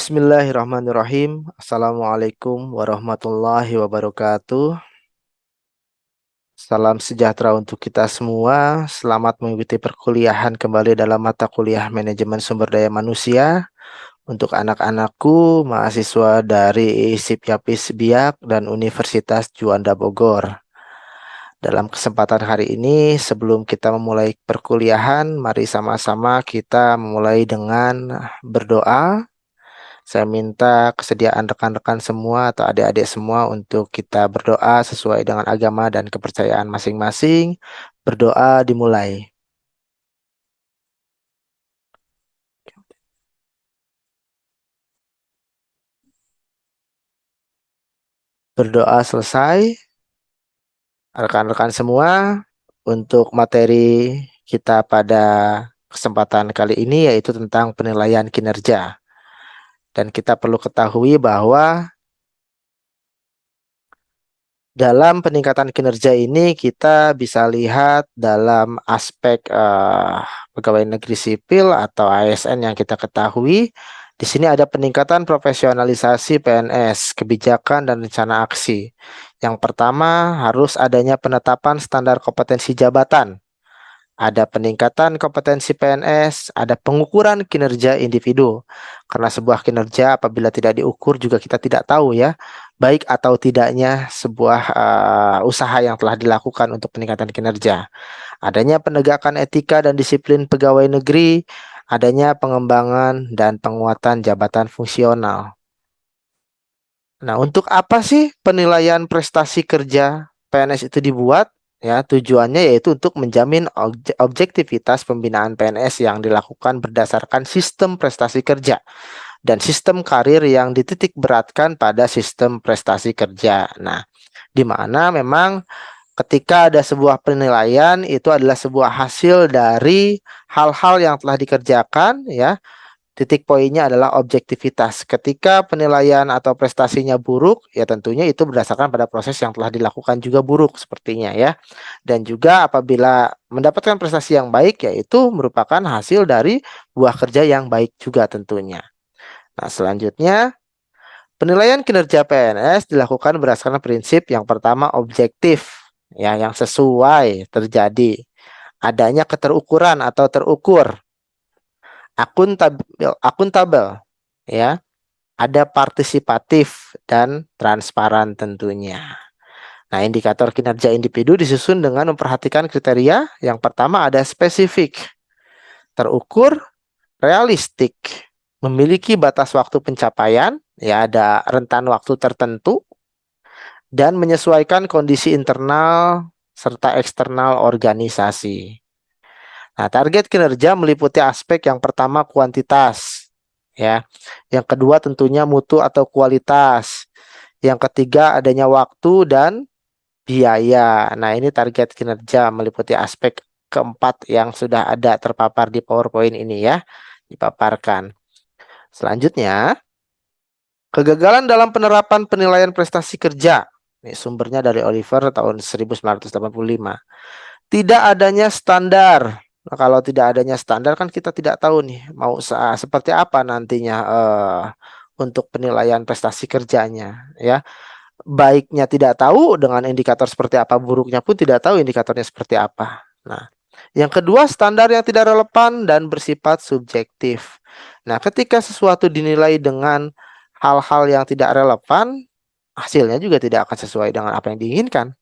Bismillahirrahmanirrahim. Assalamualaikum warahmatullahi wabarakatuh. Salam sejahtera untuk kita semua. Selamat mengikuti perkuliahan kembali dalam mata kuliah Manajemen Sumber Daya Manusia untuk anak-anakku mahasiswa dari ISIP Yapis Biak dan Universitas Juanda Bogor. Dalam kesempatan hari ini, sebelum kita memulai perkuliahan, mari sama-sama kita memulai dengan berdoa saya minta kesediaan rekan-rekan semua atau adik-adik semua untuk kita berdoa sesuai dengan agama dan kepercayaan masing-masing. Berdoa dimulai. Berdoa selesai. Rekan-rekan semua, untuk materi kita pada kesempatan kali ini yaitu tentang penilaian kinerja. Dan kita perlu ketahui bahwa dalam peningkatan kinerja ini kita bisa lihat dalam aspek uh, pegawai negeri sipil atau ASN yang kita ketahui di sini ada peningkatan profesionalisasi PNS, kebijakan dan rencana aksi. Yang pertama harus adanya penetapan standar kompetensi jabatan ada peningkatan kompetensi PNS, ada pengukuran kinerja individu. Karena sebuah kinerja apabila tidak diukur juga kita tidak tahu ya, baik atau tidaknya sebuah uh, usaha yang telah dilakukan untuk peningkatan kinerja. Adanya penegakan etika dan disiplin pegawai negeri, adanya pengembangan dan penguatan jabatan fungsional. Nah, untuk apa sih penilaian prestasi kerja PNS itu dibuat? Ya, tujuannya yaitu untuk menjamin objektivitas pembinaan PNS yang dilakukan berdasarkan sistem prestasi kerja dan sistem karir yang dititik beratkan pada sistem prestasi kerja. Nah, di mana memang ketika ada sebuah penilaian itu adalah sebuah hasil dari hal-hal yang telah dikerjakan ya Titik poinnya adalah objektivitas. Ketika penilaian atau prestasinya buruk, ya tentunya itu berdasarkan pada proses yang telah dilakukan juga buruk sepertinya ya. Dan juga apabila mendapatkan prestasi yang baik, yaitu merupakan hasil dari buah kerja yang baik juga tentunya. Nah selanjutnya, penilaian kinerja PNS dilakukan berdasarkan prinsip yang pertama objektif, ya yang sesuai terjadi. Adanya keterukuran atau terukur akuntabel akuntabel ya ada partisipatif dan transparan tentunya. Nah, indikator kinerja individu disusun dengan memperhatikan kriteria. Yang pertama ada spesifik, terukur, realistik, memiliki batas waktu pencapaian, ya ada rentan waktu tertentu, dan menyesuaikan kondisi internal serta eksternal organisasi. Nah, target kinerja meliputi aspek yang pertama kuantitas, ya. Yang kedua tentunya mutu atau kualitas. Yang ketiga adanya waktu dan biaya. Nah, ini target kinerja meliputi aspek keempat yang sudah ada terpapar di PowerPoint ini ya, dipaparkan. Selanjutnya, kegagalan dalam penerapan penilaian prestasi kerja. Ini sumbernya dari Oliver tahun 1985. Tidak adanya standar Nah, kalau tidak adanya standar kan kita tidak tahu nih mau seperti apa nantinya uh, untuk penilaian prestasi kerjanya ya. Baiknya tidak tahu dengan indikator seperti apa, buruknya pun tidak tahu indikatornya seperti apa. Nah, yang kedua standar yang tidak relevan dan bersifat subjektif. Nah, ketika sesuatu dinilai dengan hal-hal yang tidak relevan, hasilnya juga tidak akan sesuai dengan apa yang diinginkan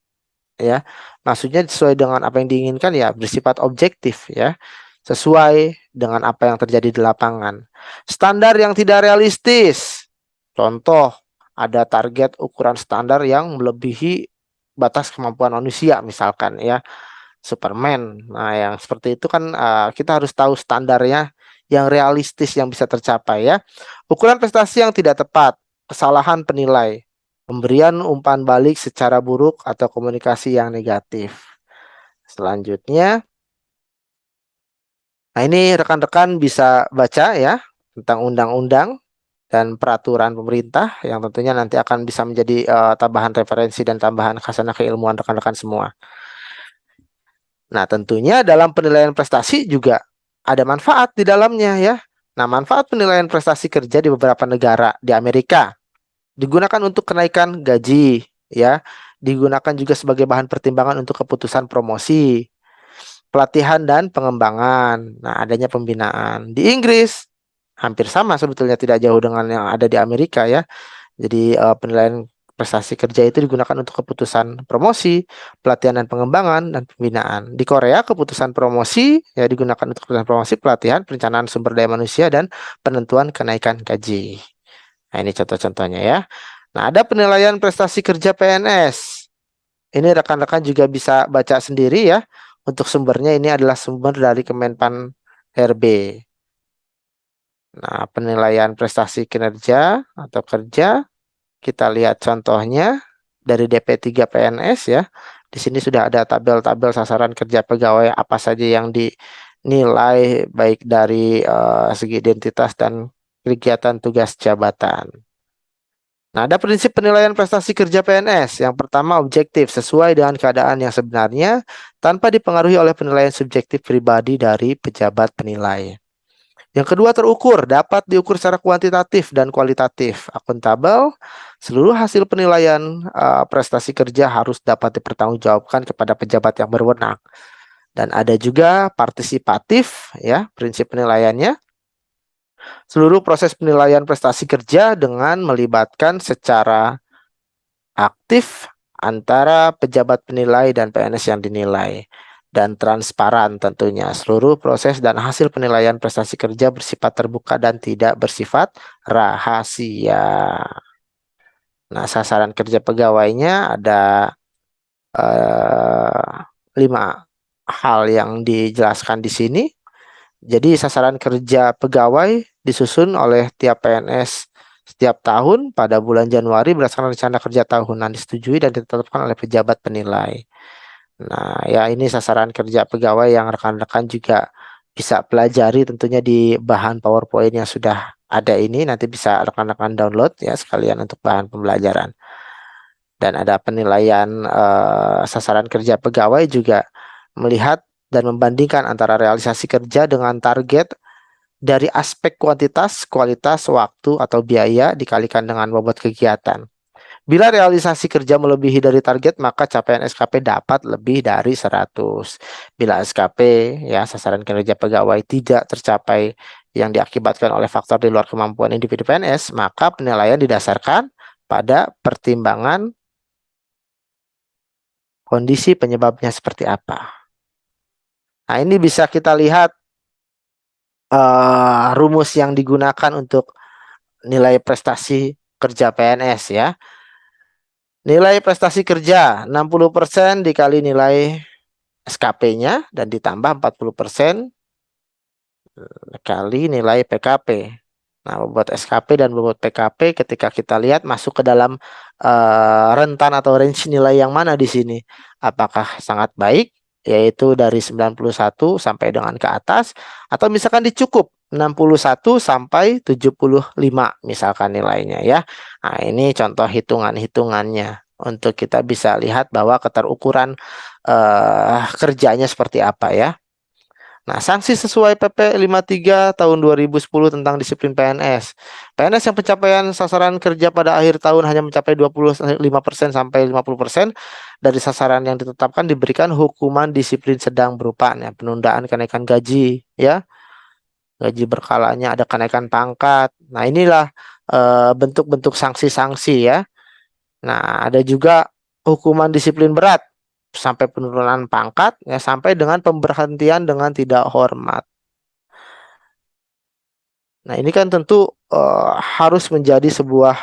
ya. Maksudnya sesuai dengan apa yang diinginkan ya bersifat objektif ya. Sesuai dengan apa yang terjadi di lapangan. Standar yang tidak realistis. Contoh ada target ukuran standar yang melebihi batas kemampuan manusia misalkan ya. Superman. Nah yang seperti itu kan uh, kita harus tahu standarnya yang realistis yang bisa tercapai ya. Ukuran prestasi yang tidak tepat. Kesalahan penilai Pemberian umpan balik secara buruk atau komunikasi yang negatif. Selanjutnya, nah ini rekan-rekan bisa baca ya tentang undang-undang dan peraturan pemerintah yang tentunya nanti akan bisa menjadi uh, tambahan referensi dan tambahan khasanah keilmuan rekan-rekan semua. Nah, tentunya dalam penilaian prestasi juga ada manfaat di dalamnya ya. Nah, manfaat penilaian prestasi kerja di beberapa negara di Amerika digunakan untuk kenaikan gaji, ya, digunakan juga sebagai bahan pertimbangan untuk keputusan promosi, pelatihan dan pengembangan. Nah, adanya pembinaan di Inggris hampir sama sebetulnya tidak jauh dengan yang ada di Amerika ya. Jadi uh, penilaian prestasi kerja itu digunakan untuk keputusan promosi, pelatihan dan pengembangan, dan pembinaan. Di Korea, keputusan promosi ya digunakan untuk keputusan promosi, pelatihan, perencanaan sumber daya manusia, dan penentuan kenaikan gaji. Nah, ini contoh-contohnya ya. Nah, ada penilaian prestasi kerja PNS. Ini rekan-rekan juga bisa baca sendiri ya. Untuk sumbernya ini adalah sumber dari Kemenpan RB. Nah, penilaian prestasi kinerja atau kerja kita lihat contohnya dari DP3 PNS ya. Di sini sudah ada tabel-tabel sasaran kerja pegawai apa saja yang dinilai baik dari uh, segi identitas dan kegiatan tugas jabatan. Nah, ada prinsip penilaian prestasi kerja PNS. Yang pertama, objektif, sesuai dengan keadaan yang sebenarnya, tanpa dipengaruhi oleh penilaian subjektif pribadi dari pejabat penilai. Yang kedua terukur, dapat diukur secara kuantitatif dan kualitatif. Akuntabel, seluruh hasil penilaian uh, prestasi kerja harus dapat dipertanggungjawabkan kepada pejabat yang berwenang. Dan ada juga partisipatif, ya prinsip penilaiannya. Seluruh proses penilaian prestasi kerja dengan melibatkan secara aktif antara pejabat penilai dan PNS yang dinilai dan transparan tentunya. Seluruh proses dan hasil penilaian prestasi kerja bersifat terbuka dan tidak bersifat rahasia. Nah, sasaran kerja pegawainya ada uh, lima hal yang dijelaskan di sini. Jadi sasaran kerja pegawai disusun oleh tiap PNS setiap tahun pada bulan Januari berdasarkan rencana kerja tahunan disetujui dan ditetapkan oleh pejabat penilai. Nah, ya ini sasaran kerja pegawai yang rekan-rekan juga bisa pelajari tentunya di bahan PowerPoint yang sudah ada ini nanti bisa rekan-rekan download ya sekalian untuk bahan pembelajaran. Dan ada penilaian uh, sasaran kerja pegawai juga melihat dan membandingkan antara realisasi kerja dengan target dari aspek kuantitas, kualitas, waktu atau biaya dikalikan dengan bobot kegiatan. Bila realisasi kerja melebihi dari target, maka capaian SKP dapat lebih dari 100. Bila SKP, ya sasaran kinerja pegawai tidak tercapai yang diakibatkan oleh faktor di luar kemampuan individu PNS, maka penilaian didasarkan pada pertimbangan kondisi penyebabnya seperti apa. Nah, ini bisa kita lihat uh, rumus yang digunakan untuk nilai prestasi kerja PNS ya. Nilai prestasi kerja 60% dikali nilai SKP-nya dan ditambah 40% kali nilai PKP. Nah, bobot SKP dan bobot PKP ketika kita lihat masuk ke dalam uh, rentan atau range nilai yang mana di sini. Apakah sangat baik yaitu dari 91 sampai dengan ke atas atau misalkan dicukup 61 sampai 75 misalkan nilainya ya. Nah, ini contoh hitungan-hitungannya untuk kita bisa lihat bahwa keterukuran uh, kerjanya seperti apa ya. Nah, sanksi sesuai PP 53 tahun 2010 tentang disiplin PNS. PNS yang pencapaian sasaran kerja pada akhir tahun hanya mencapai 25% sampai 50% dari sasaran yang ditetapkan diberikan hukuman disiplin sedang berupa ya, penundaan kenaikan gaji ya gaji berkalanya, ada kenaikan pangkat. Nah, inilah eh, bentuk-bentuk sanksi-sanksi ya. Nah, ada juga hukuman disiplin berat sampai penurunan pangkat ya sampai dengan pemberhentian dengan tidak hormat. Nah, ini kan tentu uh, harus menjadi sebuah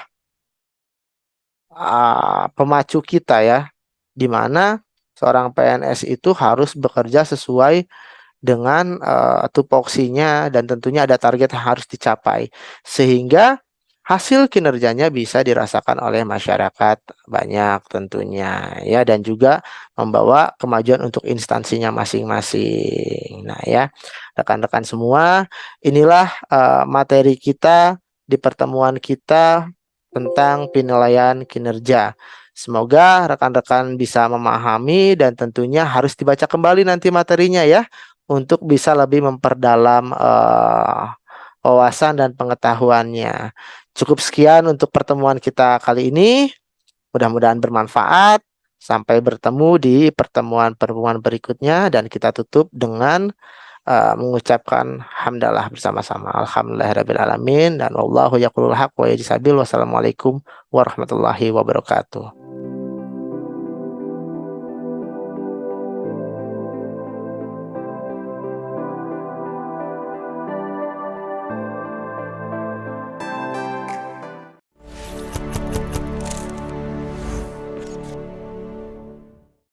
uh, pemacu kita ya, di mana seorang PNS itu harus bekerja sesuai dengan uh, tupoksinya dan tentunya ada target yang harus dicapai sehingga hasil kinerjanya bisa dirasakan oleh masyarakat banyak tentunya ya dan juga membawa kemajuan untuk instansinya masing-masing. Nah ya, rekan-rekan semua, inilah uh, materi kita di pertemuan kita tentang penilaian kinerja. Semoga rekan-rekan bisa memahami dan tentunya harus dibaca kembali nanti materinya ya untuk bisa lebih memperdalam uh, wawasan dan pengetahuannya. Cukup sekian untuk pertemuan kita kali ini. Mudah-mudahan bermanfaat. Sampai bertemu di pertemuan-pertemuan berikutnya dan kita tutup dengan uh, mengucapkan hamdalah bersama-sama. Alhamdulillahirabbil alamin dan wallahu yaqulul haq wa yajsabil. Wassalamualaikum warahmatullahi wabarakatuh.